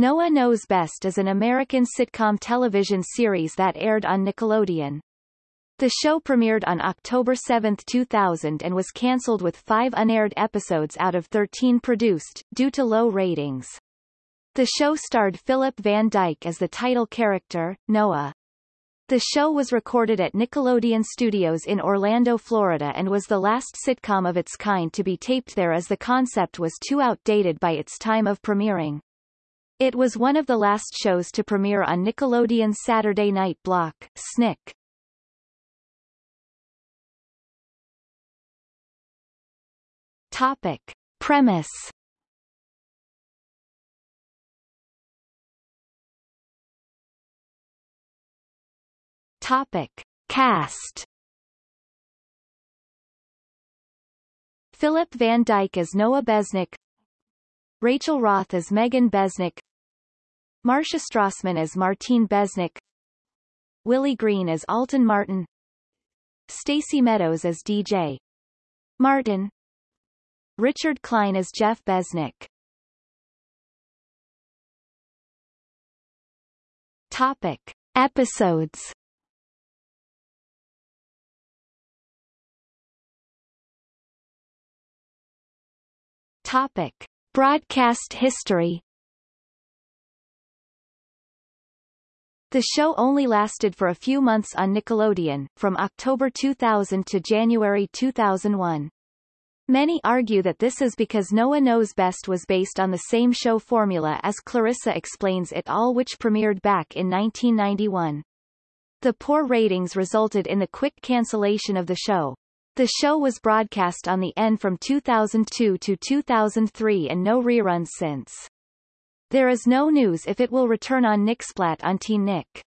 Noah Knows Best is an American sitcom television series that aired on Nickelodeon. The show premiered on October 7, 2000 and was cancelled with five unaired episodes out of 13 produced, due to low ratings. The show starred Philip Van Dyke as the title character, Noah. The show was recorded at Nickelodeon Studios in Orlando, Florida and was the last sitcom of its kind to be taped there as the concept was too outdated by its time of premiering. It was one of the last shows to premiere on Nickelodeon's Saturday night block, Snick. Topic. Premise Topic. Cast Philip Van Dyke as Noah Besnick Rachel Roth as Megan Besnick Marcia Strassman as Martine Besnick. Willie Green as Alton Martin. Stacy Meadows as DJ Martin. Richard Klein as Jeff Besnick. Topic. Episodes. Topic. Broadcast history The show only lasted for a few months on Nickelodeon, from October 2000 to January 2001. Many argue that this is because Noah Knows Best was based on the same show formula as Clarissa Explains It All which premiered back in 1991. The poor ratings resulted in the quick cancellation of the show. The show was broadcast on the N from 2002 to 2003 and no reruns since. There is no news if it will return on Nicksplat on Teen Nick.